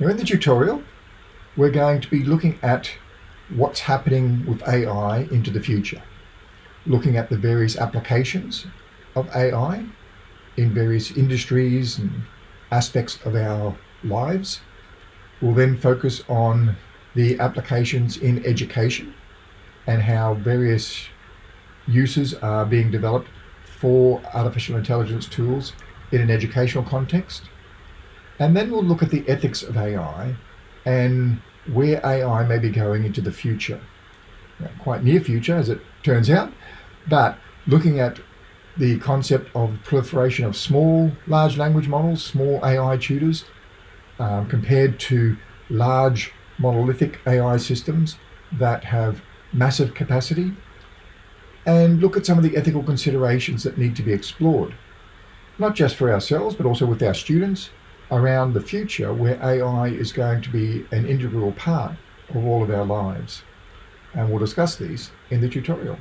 Now in the tutorial, we're going to be looking at what's happening with AI into the future. Looking at the various applications of AI in various industries and aspects of our lives. We'll then focus on the applications in education and how various uses are being developed for artificial intelligence tools in an educational context. And then we'll look at the ethics of AI and where AI may be going into the future. Quite near future, as it turns out, but looking at the concept of proliferation of small large language models, small AI tutors, um, compared to large monolithic AI systems that have massive capacity, and look at some of the ethical considerations that need to be explored, not just for ourselves, but also with our students around the future where AI is going to be an integral part of all of our lives. And we'll discuss these in the tutorial.